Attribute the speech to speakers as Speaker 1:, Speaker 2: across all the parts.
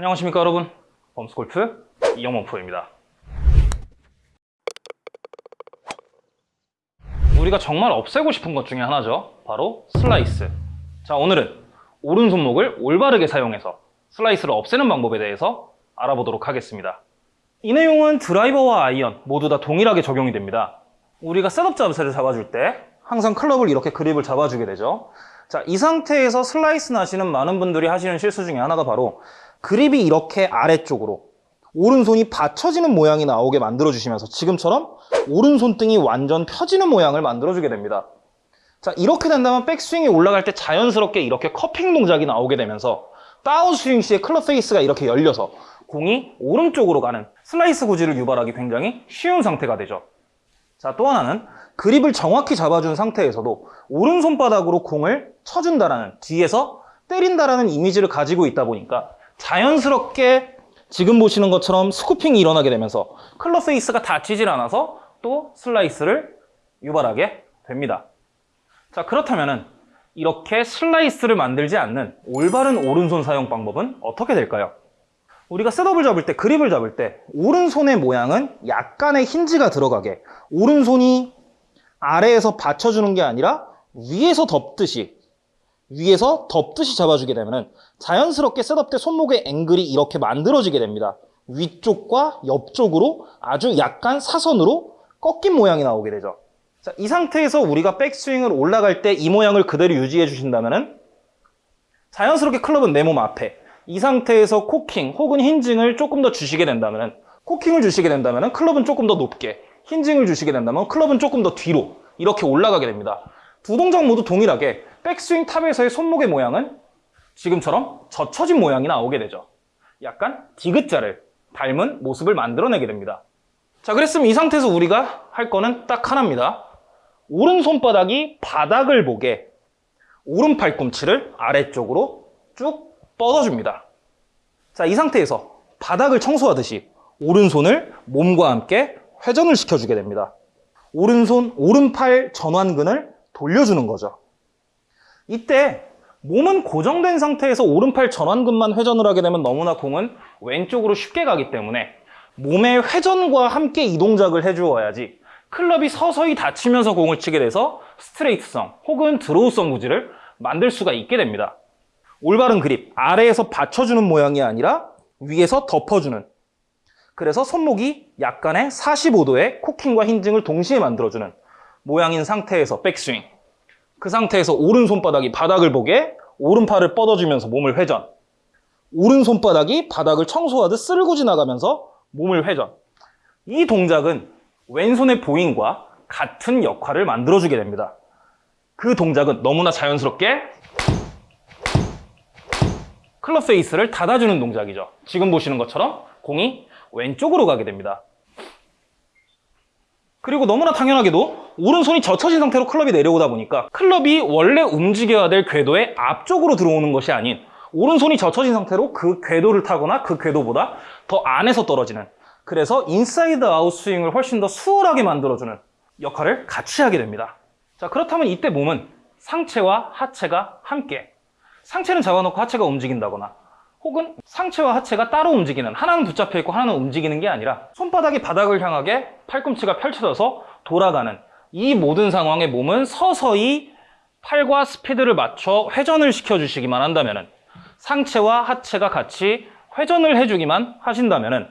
Speaker 1: 안녕하십니까 여러분. 범스골프 이영범 프로입니다. 우리가 정말 없애고 싶은 것 중에 하나죠. 바로 슬라이스. 자 오늘은 오른손목을 올바르게 사용해서 슬라이스를 없애는 방법에 대해서 알아보도록 하겠습니다. 이 내용은 드라이버와 아이언 모두 다 동일하게 적용이 됩니다. 우리가 셋업 자세를 잡아줄 때 항상 클럽을 이렇게 그립을 잡아주게 되죠. 자, 이 상태에서 슬라이스 나시는 많은 분들이 하시는 실수 중에 하나가 바로 그립이 이렇게 아래쪽으로 오른손이 받쳐지는 모양이 나오게 만들어주시면서 지금처럼 오른손등이 완전 펴지는 모양을 만들어주게 됩니다. 자, 이렇게 된다면 백스윙이 올라갈 때 자연스럽게 이렇게 cupping 동작이 나오게 되면서 다운스윙 시에 클럽 페이스가 이렇게 열려서 공이 오른쪽으로 가는 슬라이스 구질을 유발하기 굉장히 쉬운 상태가 되죠. 자, 또 하나는 그립을 정확히 잡아준 상태에서도 오른손바닥으로 공을 쳐준다라는 뒤에서 때린다라는 이미지를 가지고 있다 보니까 자연스럽게 지금 보시는 것처럼 scooping이 일어나게 되면서 클럽 페이스가 닫히질 않아서 또 슬라이스를 유발하게 됩니다. 자, 그렇다면은 이렇게 슬라이스를 만들지 않는 올바른 오른손 사용 방법은 어떻게 될까요? 우리가 셋업을 잡을 때, 그립을 잡을 때 오른손의 모양은 약간의 힌지가 들어가게 오른손이 아래에서 받쳐주는 게 아니라 위에서 덮듯이 위에서 덮듯이 잡아주게 되면 자연스럽게 셋업 때 손목의 앵글이 이렇게 만들어지게 됩니다. 위쪽과 옆쪽으로 아주 약간 사선으로 꺾인 모양이 나오게 되죠. 자, 이 상태에서 우리가 백스윙을 올라갈 때 이 모양을 그대로 유지해 주신다면 자연스럽게 클럽은 내 몸 앞에 이 상태에서 코킹 혹은 hinging을 조금 더 주시게 된다면 코킹을 주시게 된다면 클럽은 조금 더 높게 힌징을 주시게 된다면 클럽은 조금 더 뒤로 이렇게 올라가게 됩니다. 두 동작 모두 동일하게 백스윙 탑에서의 손목의 모양은 지금처럼 젖혀진 모양이 나오게 되죠. 약간 디귿자를 닮은 모습을 만들어내게 됩니다. 자, 그랬으면 이 상태에서 우리가 할 거는 딱 하나입니다. 오른손바닥이 바닥을 보게 오른 팔꿈치를 아래쪽으로 쭉 뻗어줍니다. 자, 이 상태에서 바닥을 청소하듯이 오른손을 몸과 함께 회전을 시켜주게 됩니다. 오른손, 오른팔 전완근을 돌려주는 거죠. 이때 몸은 고정된 상태에서 오른팔 전완근만 회전을 하게 되면 너무나 공은 왼쪽으로 쉽게 가기 때문에 몸의 회전과 함께 이 동작을 해주어야지 클럽이 서서히 닫히면서 공을 치게 돼서 스트레이트성 혹은 드로우성 구질을 만들 수가 있게 됩니다. 올바른 그립, 아래에서 받쳐주는 모양이 아니라 위에서 덮어주는 그래서 손목이 약간의 45도의 코킹과 힌징을 동시에 만들어주는 모양인 상태에서 백스윙 그 상태에서 오른손바닥이 바닥을 보게 오른팔을 뻗어주면서 몸을 회전. 오른손바닥이 바닥을 청소하듯 쓸고 지나가면서 몸을 회전. 이 동작은 왼손의 보잉과 같은 역할을 만들어주게 됩니다. 그 동작은 너무나 자연스럽게 클럽 페이스를 닫아주는 동작이죠. 지금 보시는 것처럼 공이 왼쪽으로 가게 됩니다. 그리고 너무나 당연하게도 오른손이 젖혀진 상태로 클럽이 내려오다 보니까 클럽이 원래 움직여야 될 궤도의 앞쪽으로 들어오는 것이 아닌 오른손이 젖혀진 상태로 그 궤도를 타거나 그 궤도보다 더 안에서 떨어지는 그래서 인사이드 아웃 스윙을 훨씬 더 수월하게 만들어주는 역할을 같이 하게 됩니다. 자 그렇다면 이때 몸은 상체와 하체가 함께 상체는 잡아놓고 하체가 움직인다거나 혹은 상체와 하체가 따로 움직이는 하나는 붙잡혀 있고 하나는 움직이는 게 아니라 손바닥이 바닥을 향하게 팔꿈치가 펼쳐져서 돌아가는 이 모든 상황에 몸은 서서히 팔과 스피드를 맞춰 회전을 시켜주시기만 한다면 상체와 하체가 같이 회전을 해주기만 하신다면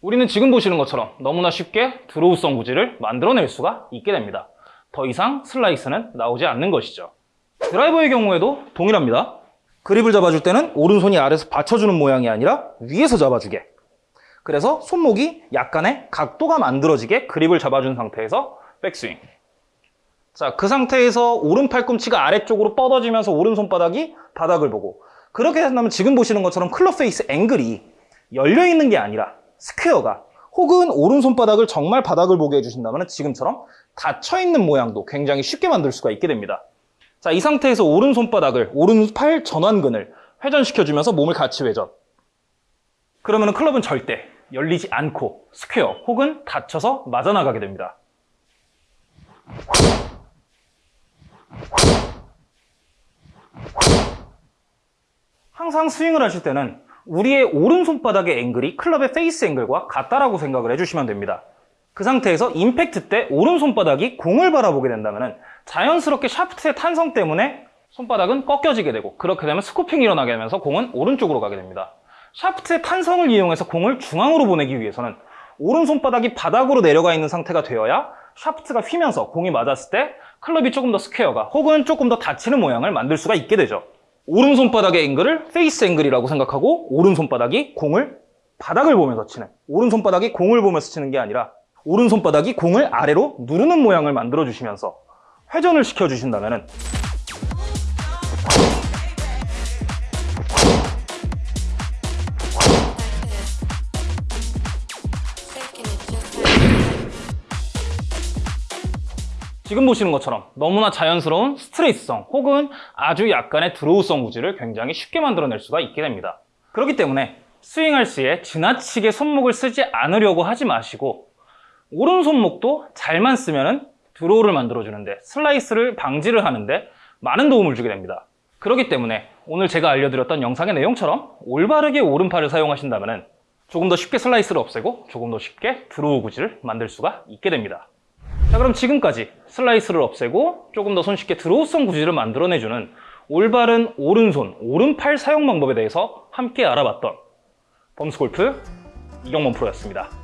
Speaker 1: 우리는 지금 보시는 것처럼 너무나 쉽게 드로우성 구질을 만들어낼 수가 있게 됩니다. 더 이상 슬라이스는 나오지 않는 것이죠. 드라이버의 경우에도 동일합니다. 그립을 잡아줄 때는 오른손이 아래에서 받쳐주는 모양이 아니라 위에서 잡아주게. 그래서 손목이 약간의 각도가 만들어지게 그립을 잡아준 상태에서 백스윙. 자, 그 상태에서 오른 팔꿈치가 아래쪽으로 뻗어지면서 오른손바닥이 바닥을 보고 그렇게 된다면 지금 보시는 것처럼 클럽 페이스 앵글이 열려있는 게 아니라 스퀘어가 혹은 오른손바닥을 정말 바닥을 보게 해주신다면 지금처럼 닫혀있는 모양도 굉장히 쉽게 만들 수가 있게 됩니다. 자, 이 상태에서 오른손바닥을, 오른팔 전완근을 회전시켜주면서 몸을 같이 회전. 그러면 클럽은 절대 열리지 않고 스퀘어 혹은 닫혀서 맞아나가게 됩니다. 항상 스윙을 하실 때는 우리의 오른손바닥의 앵글이 클럽의 페이스 앵글과 같다라고 생각을 해주시면 됩니다. 그 상태에서 임팩트 때 오른손바닥이 공을 바라보게 된다면 자연스럽게 샤프트의 탄성 때문에 손바닥은 꺾여지게 되고 그렇게 되면 scooping이 일어나게 되면서 공은 오른쪽으로 가게 됩니다. 샤프트의 탄성을 이용해서 공을 중앙으로 보내기 위해서는 오른손바닥이 바닥으로 내려가 있는 상태가 되어야 샤프트가 휘면서 공이 맞았을 때 클럽이 조금 더 스퀘어가 혹은 조금 더 닫히는 모양을 만들 수가 있게 되죠. 오른손바닥의 앵글을 페이스 앵글이라고 생각하고 오른손바닥이 공을 바닥을 보면서 치는 오른손바닥이 공을 보면서 치는 게 아니라 오른손바닥이 공을 아래로 누르는 모양을 만들어 주시면서 회전을 시켜 주신다면 지금 보시는 것처럼 너무나 자연스러운 스트레이트성 혹은 아주 약간의 드로우성 구질을 굉장히 쉽게 만들어낼 수가 있게 됩니다. 그렇기 때문에 스윙할 시에 지나치게 손목을 쓰지 않으려고 하지 마시고 오른손목도 잘만 쓰면 드로우를 만들어주는데 슬라이스를 방지를 하는데 많은 도움을 주게 됩니다. 그렇기 때문에 오늘 제가 알려드렸던 영상의 내용처럼 올바르게 오른팔을 사용하신다면 조금 더 쉽게 슬라이스를 없애고 조금 더 쉽게 드로우 구질을 만들 수가 있게 됩니다. 자 그럼 지금까지 슬라이스를 없애고 조금 더 손쉽게 드로우성 구질을 만들어내주는 올바른 오른손, 오른팔 사용 방법에 대해서 함께 알아봤던 범스골프 이경범 프로였습니다.